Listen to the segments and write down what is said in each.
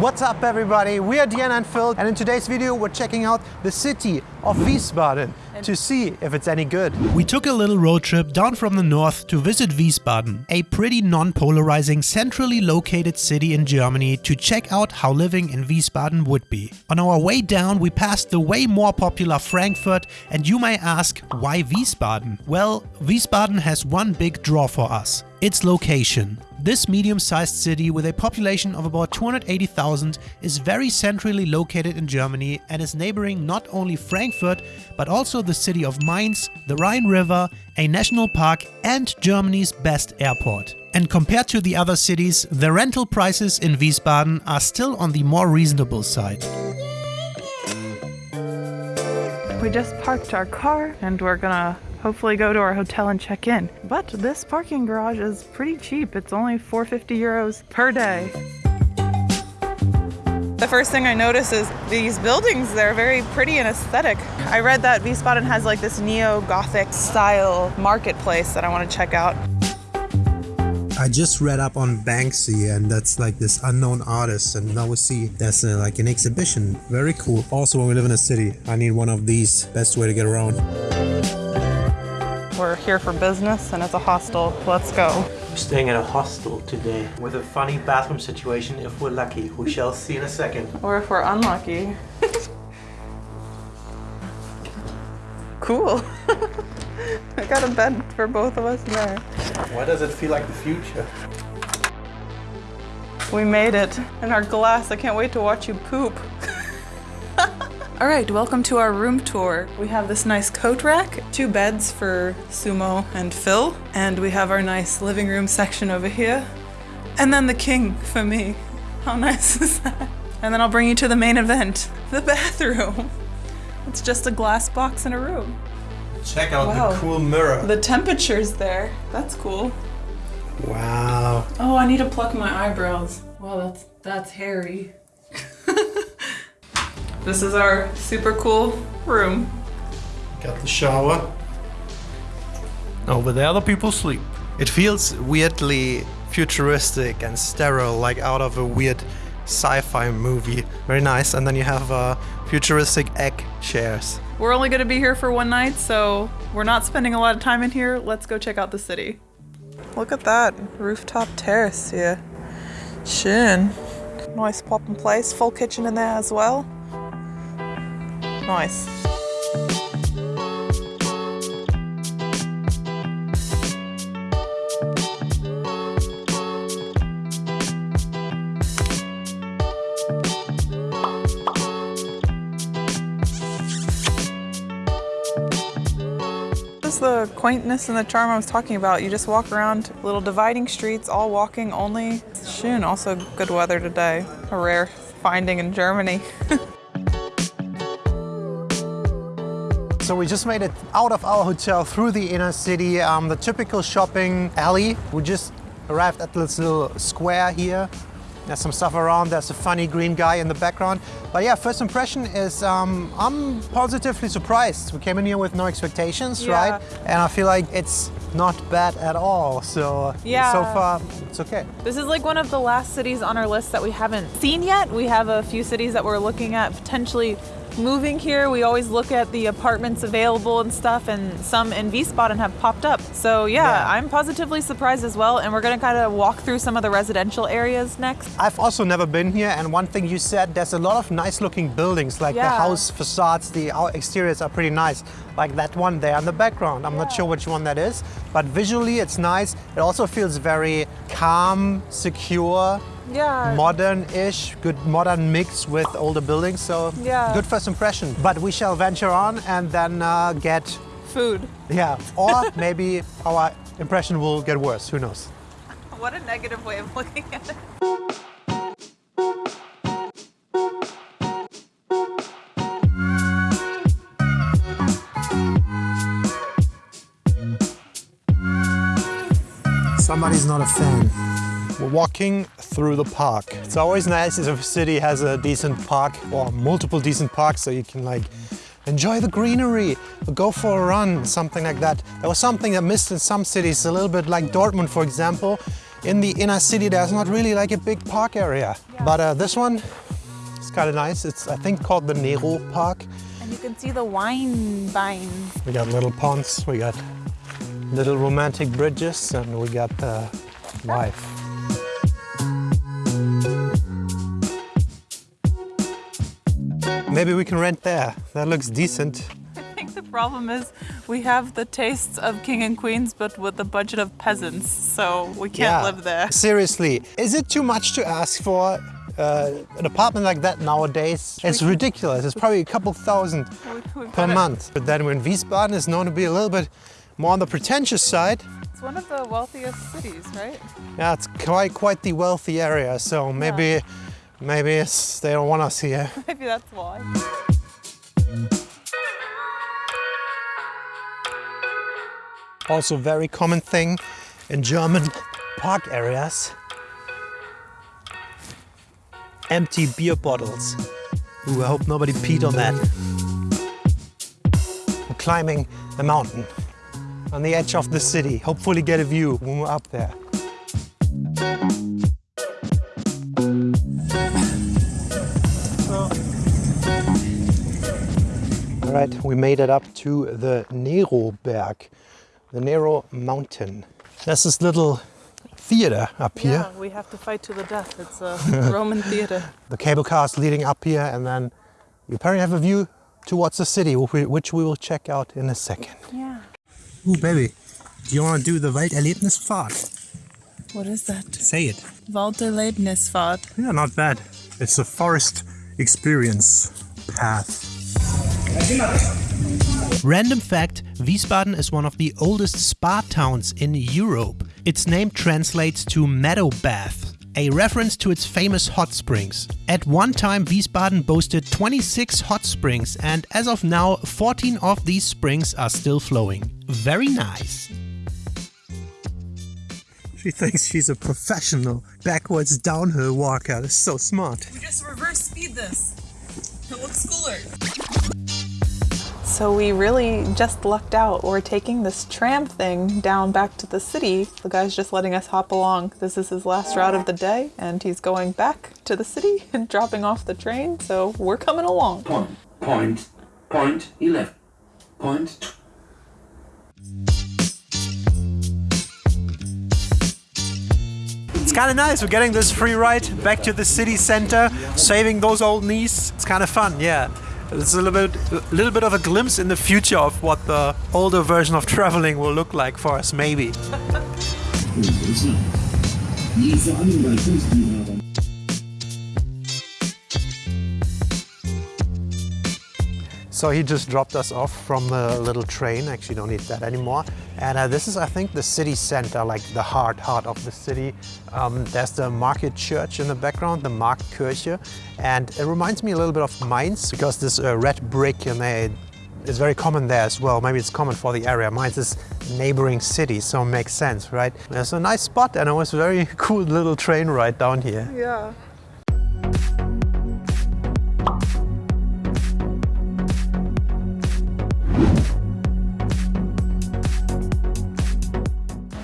What's up everybody? We are Diana and Phil and in today's video we're checking out the city of Wiesbaden to see if it's any good. We took a little road trip down from the north to visit Wiesbaden, a pretty non-polarizing centrally located city in Germany to check out how living in Wiesbaden would be. On our way down we passed the way more popular Frankfurt and you may ask why Wiesbaden? Well, Wiesbaden has one big draw for us, its location. This medium-sized city with a population of about 280,000 is very centrally located in Germany and is neighboring not only Frankfurt but also the city of Mainz, the Rhine River, a national park and Germany's best airport. And compared to the other cities, the rental prices in Wiesbaden are still on the more reasonable side. We just parked our car and we're gonna hopefully go to our hotel and check in. But this parking garage is pretty cheap. It's only 450 euros per day. The first thing I notice is these buildings, they're very pretty and aesthetic. I read that Wiesbaden has like this neo-Gothic style marketplace that I want to check out. I just read up on Banksy and that's like this unknown artist and now we see that's uh, like an exhibition. Very cool. Also when we live in a city, I need one of these. Best way to get around. We're here for business and it's a hostel. Let's go. We're staying at a hostel today with a funny bathroom situation if we're lucky. We shall see in a second. Or if we're unlucky. cool. I got a bed for both of us there. Why does it feel like the future? We made it. in our glass, I can't wait to watch you poop. All right, welcome to our room tour. We have this nice coat rack, two beds for Sumo and Phil, and we have our nice living room section over here. And then the king for me. How nice is that? And then I'll bring you to the main event, the bathroom. It's just a glass box in a room. Check out Wow. the cool mirror. The temperature's there. That's cool. Wow. Oh, I need to pluck my eyebrows. Wow, that's that's hairy. This is our super cool room. Got the shower. Over there the people sleep. It feels weirdly futuristic and sterile, like out of a weird sci-fi movie. Very nice. And then you have uh, futuristic egg chairs. We're only gonna be here for one night, so we're not spending a lot of time in here. Let's go check out the city. Look at that rooftop terrace here. Schön. Nice pop and place. Full kitchen in there as well. Nice. The quaintness and the charm I was talking about. You just walk around little dividing streets, all walking only. Schön, also good weather today. A rare finding in Germany. So we just made it out of our hotel through the inner city, um, the typical shopping alley. We just arrived at this little square here. There's some stuff around. There's a funny green guy in the background. But yeah, first impression is um, I'm positively surprised. We came in here with no expectations, Yeah. right? And I feel like it's not bad at all. So Yeah. so far it's okay. This is like one of the last cities on our list that we haven't seen yet. We have a few cities that we're looking at potentially moving here. We always look at the apartments available and stuff, and some in Wiesbaden have popped up. So yeah, Yeah. I'm positively surprised as well. And we're gonna kind of walk through some of the residential areas next. I've also never been here, and one thing you said, there's a lot of nice-looking buildings, like the house facades, the exteriors are pretty nice. Like that one there in the background. I'm not sure which one that is, but visually it's nice. It also feels very calm, secure, Yeah. modern-ish, good modern mix with older buildings. So Yeah. good first impression. But we shall venture on and then uh, get, Food. yeah, or maybe our impression will get worse. Who knows? What a negative way of looking at it. Somebody's not a fan. We're walking through the park. It's always nice if a city has a decent park or multiple decent parks so you can like enjoy the greenery, go for a run, something like that. There was something I missed in some cities, a little bit like Dortmund, for example. in the inner city, there's not really like a big park area. Yeah. But uh, this one is kind of nice. It's, I think, called the Nero Park. And you can see the wine vines. We got little ponds, we got little romantic bridges, and we got the wife. Maybe we can rent there. That looks decent. I think the problem is we have the tastes of king and queens, but with the budget of peasants, so we can't Yeah. live there. Seriously, is it too much to ask for uh, an apartment like that nowadays? It's ridiculous. It's probably a couple thousand We- per month. But then when Wiesbaden is known to be a little bit more on the pretentious side, It's one of the wealthiest cities, right? yeah, it's quite quite the wealthy area. So maybe maybe it's, they don't want us here. Maybe that's why. Also, very common thing in German park areas. Empty beer bottles. Ooh, I hope nobody peed on that. We're climbing the mountain on the edge of the city. Hopefully get a view when we're up there. All right, we made it up to the Nero Berg, the Nero Mountain. There's this little theater up here. Yeah, we have to fight to the death. It's a Roman theater. The cable car is leading up here, and then you apparently have a view towards the city, which we will check out in a second. Yeah. Ooh, baby, do you want to do the Walderlebnisfahrt? What is that? Say it. Walderlebnisfahrt. Yeah, not bad. It's a forest experience path. Random fact Wiesbaden is one of the oldest spa towns in Europe. Its name translates to meadow bath, a reference to its famous hot springs. At one time, Wiesbaden boasted 26 hot springs, and as of now, 14 of these springs are still flowing. Very nice. She thinks she's a professional backwards downhill walker. That's so smart. We just reverse speed this. It looks cooler. So we really just lucked out. We're taking this tram thing down back to the city. The guy's just letting us hop along. This is his last route of the day, and he's going back to the city and dropping off the train. So we're coming along. Point, point, point 11. Point It's kind of nice. We're getting this free ride back to the city center, saving those old knees. It's kind of fun, yeah. It's a little bit, a little bit of a glimpse in the future of what the older version of traveling will look like for us, maybe. So he just dropped us off from the little train. Actually, don't need that anymore. And uh, this is, I think, the city center, like the heart, heart of the city. Um, there's the market church in the background, the Marktkirche, and it reminds me a little bit of Mainz because this uh, red brick and they is very common there as well. Maybe it's common for the area. Mainz is neighboring city, so it makes sense, right? It's a nice spot, and it was a very cool little train ride down here. Yeah.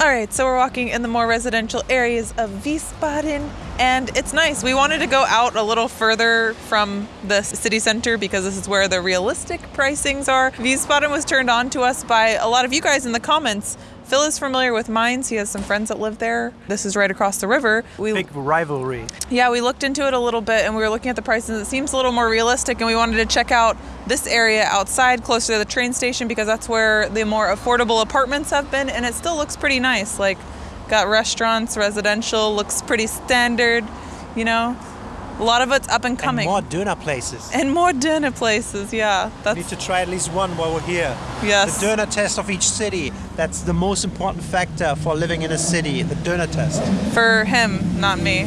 All right, so we're walking in the more residential areas of Wiesbaden, and it's nice. We wanted to go out a little further from the city center because this is where the realistic pricings are. Wiesbaden was turned on to us by a lot of you guys in the comments. Phil is familiar with Mainz. He has some friends that live there. This is right across the river. We Big rivalry. yeah, we looked into it a little bit and we were looking at the prices. It seems a little more realistic, and we wanted to check out this area outside, closer to the train station, because that's where the more affordable apartments have been, and it still looks pretty nice. Like, got restaurants, residential, looks pretty standard, you know? A lot of it's up and coming. And more Döner places. And more Döner places, yeah. That's... We need to try at least one while we're here. Yes. The Döner test of each city. That's the most important factor for living in a city, the Döner test. for him, not me.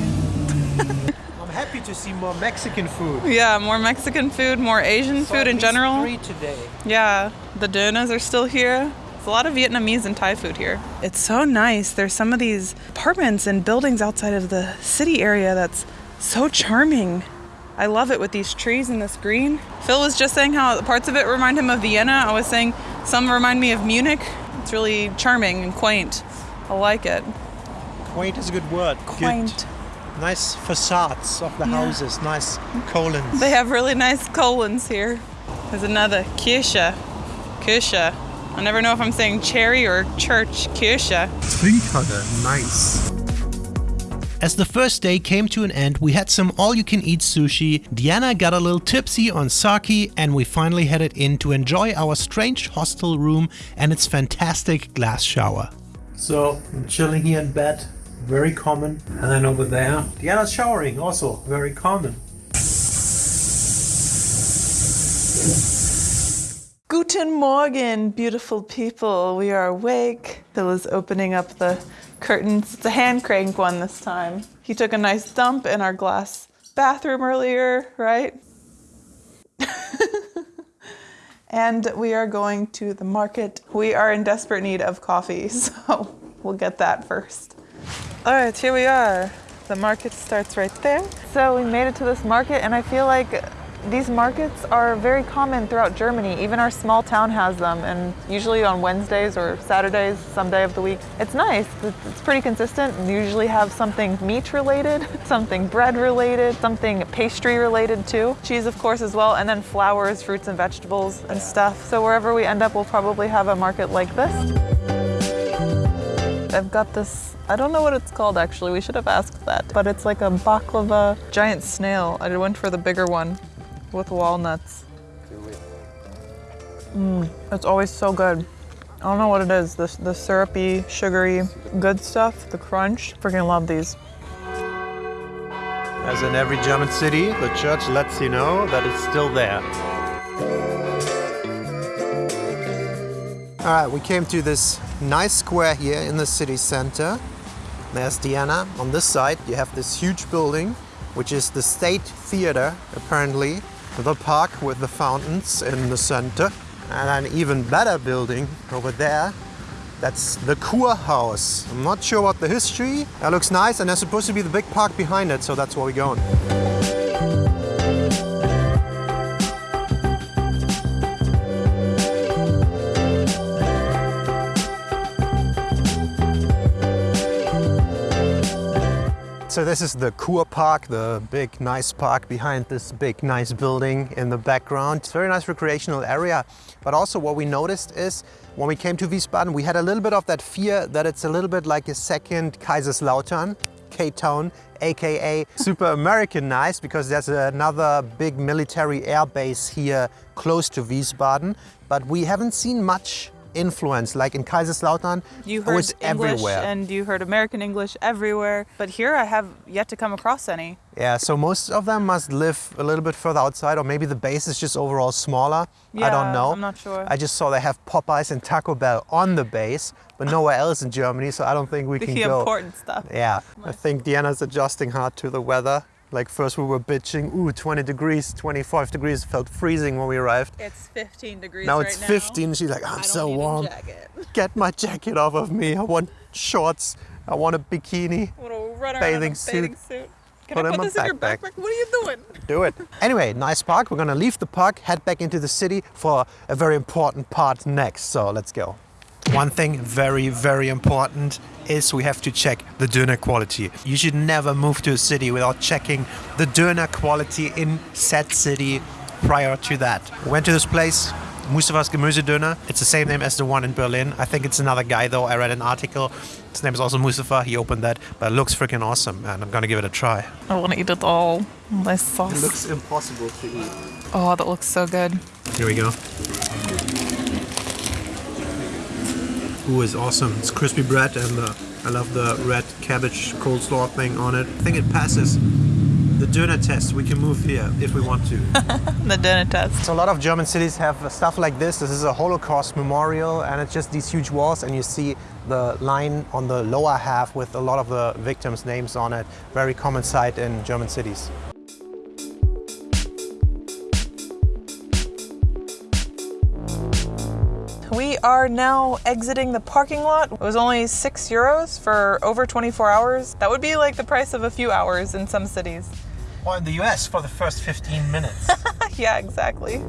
I'm happy to see more Mexican food. Yeah, more Mexican food, more Asian Saw food in general. Three today. Yeah, the donuts are still here. There's a lot of Vietnamese and Thai food here. It's so nice. There's some of these apartments and buildings outside of the city area that's so charming. I love it with these trees and this green. Phil was just saying how parts of it remind him of Vienna. I was saying some remind me of Munich. It's really charming and quaint. I like it. Quaint is a good word. Quaint. Good. Nice facades of the Yeah. houses. Nice colons. They have really nice colons here. There's another Kirche. Kirche. I never know if I'm saying cherry or church. Kirche. Trinkhalle. Nice. As the first day came to an end, we had some all-you-can-eat sushi, Diana got a little tipsy on sake, and we finally headed in to enjoy our strange hostel room and its fantastic glass shower. So, I'm chilling here in bed, very common. And then over there, Diana's showering, also very common. Guten Morgen, beautiful people. We are awake. Phil is opening up the curtains. It's a hand crank one this time. He took a nice dump in our glass bathroom earlier, right? and we are going to the market. We are in desperate need of coffee, so we'll get that first. All right, here we are. The market starts right there. So we made it to this market, and I feel like these markets are very common throughout Germany. Even our small town has them, and usually on Wednesdays or Saturdays, some day of the week. It's nice. It's pretty consistent. We usually have something meat related, something bread related, something pastry related too. Cheese, of course, as well, and then flowers, fruits, and vegetables and stuff. So wherever we end up, we'll probably have a market like this. I've got this, I don't know what it's called actually, we should have asked that, but it's like a baklava giant snail. I went for the bigger one with walnuts. Mmm, it's always so good. I don't know what it is, the, the syrupy, sugary, good stuff, the crunch. Freaking love these. As in every German city, the church lets you know that it's still there. All right, we came to this nice square here in the city center. There's Diana. On this side, you have this huge building, which is the State Theater, apparently. The park with the fountains in the center. And an even better building over there. That's the Kurhaus. I'm not sure what the history. That looks nice, and there's supposed to be the big park behind it, so that's where we're going. So this is the Kur Park, the big nice park behind this big nice building in the background. It's a very nice recreational area. But also what we noticed is when we came to Wiesbaden, we had a little bit of that fear that it's a little bit like a second Kaiserslautern, K-Town, aka super Americanized because there's another big military air base here close to Wiesbaden. But we haven't seen much influence like in Kaiserslautern. You heard was English everywhere. and you heard American English everywhere, but here I have yet to come across any. Yeah, so most of them must live a little bit further outside, or maybe the base is just overall smaller. Yeah, I don't know. I'm not sure. I just saw they have Popeyes and Taco Bell on the base, but nowhere else in Germany, so I don't think we The can go. important stuff. Yeah, I think Diana's adjusting hard to the weather. Like first we were bitching, ooh, 20 degrees, 25 degrees, felt freezing when we arrived. It's 15 degrees Now right it's now. 15, she's like, I I'm so warm. Get my jacket off of me. I want shorts. I want a bikini. I want run Bathing a suit. bathing suit. Can Put I put my this in your backpack? What are you doing? Do it. Anyway, nice park. We're gonna leave the park, head back into the city for a very important part next. So let's go. One thing very, very important is we have to check the döner quality. You should never move to a city without checking the döner quality in said city prior to that. We went to this place, Mustafas Gemüsedöner. It's the same name as the one in Berlin. I think it's another guy though. I read an article. His name is also Mustafa. He opened that, but it looks freaking awesome, and I'm gonna give it a try. I want to eat it all. Nice sauce. It looks impossible to eat. oh, that looks so good. Here we go. Ooh, it's awesome. It's crispy bread and uh, I love the red cabbage coleslaw thing on it. I think it passes the Döner test. We can move here if we want to. The Döner test. so a lot of German cities have stuff like this. This is a Holocaust memorial and it's just these huge walls and you see the line on the lower half with a lot of the victims' names on it. Very common sight in German cities. Are now exiting the parking lot. It was only six euros for over 24 hours. That would be like the price of a few hours in some cities. Or in the US for the first 15 minutes. yeah, exactly.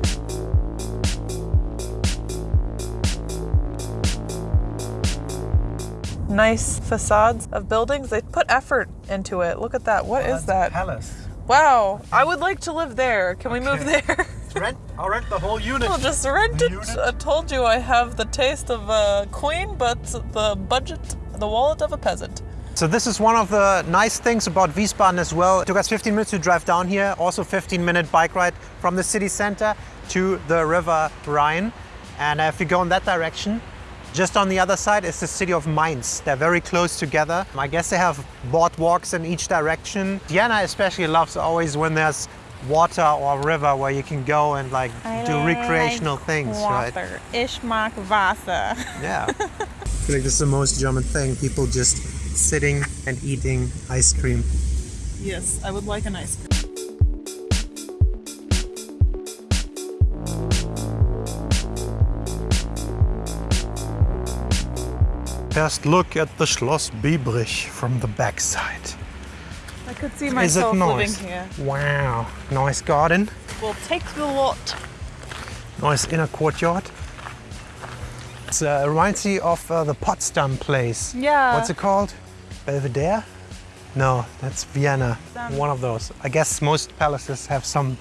nice facades of buildings. They put effort into it. Look at that. What is that? Palace. Wow. I would like to live there. Can we move there? Rent, I'll rent the whole unit. I'll just rent it. Unit. I told you I have the taste of a queen, but the budget, the wallet of a peasant. So this is one of the nice things about Wiesbaden as well. It took us 15 minutes to drive down here, also 15 minute bike ride from the city center to the river Rhine. And if you go in that direction, just on the other side is the city of Mainz. They're very close together. I guess they have boardwalks in each direction. Diana especially loves always when there's water or river where you can go and like do recreational things, right? Ich mag Wasser. Yeah. I feel like this is the most German thing. People just sitting and eating ice cream. Yes, I would like an ice cream. First look at the Schloss Biebrich from the backside. Could see Is it myself living nice? here. Wow, nice garden, We'll take the lot. nice inner courtyard. It uh, reminds me of uh, the Potsdam place. Yeah. What's it called? Belvedere? No, that's Vienna. Potsdam. One of those. I guess most palaces have some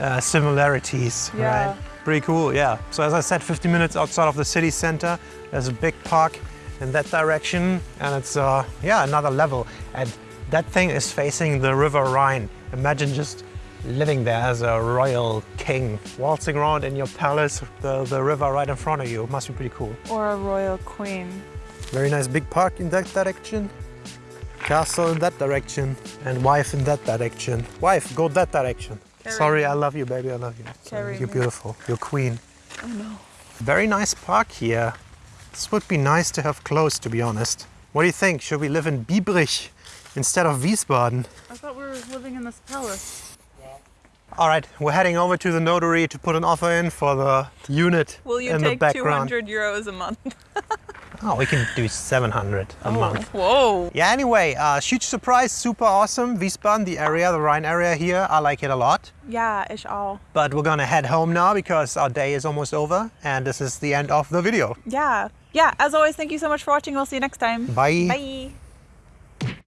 uh, similarities, Yeah. right? Pretty cool, yeah. So as I said, 50 minutes outside of the city center. There's a big park in that direction, and it's uh, yeah another level. And that thing is facing the River Rhine. Imagine just living there as a royal king, waltzing around in your palace, the, the river right in front of you. It must be pretty cool. Or a royal queen. Very nice big park in that direction. Castle in that direction. And wife in that direction. Wife, go that direction. Carry Sorry, me. I love you, baby. I love you. Carry You're me. beautiful. You're queen. Oh no. Very nice park here. This would be nice to have close, to be honest. What do you think? Should we live in Biebrich instead of Wiesbaden? I thought we were living in this palace. All right, we're heading over to the notary to put an offer in for the unit Will you in the take background. 200 euros a month? Oh, we can do 700 a month. Whoa. Yeah, anyway, uh, huge surprise, super awesome. Wiesbaden, the area, the Rhine area here, I like it a lot. Yeah, ich auch. But we're gonna head home now because our day is almost over and this is the end of the video. Yeah. Yeah, as always, thank you so much for watching. We'll see you next time. Bye. Bye.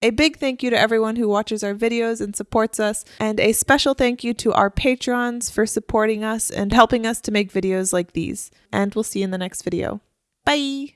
A big thank you to everyone who watches our videos and supports us, and a special thank you to our patrons for supporting us and helping us to make videos like these. And we'll see you in the next video. Bye!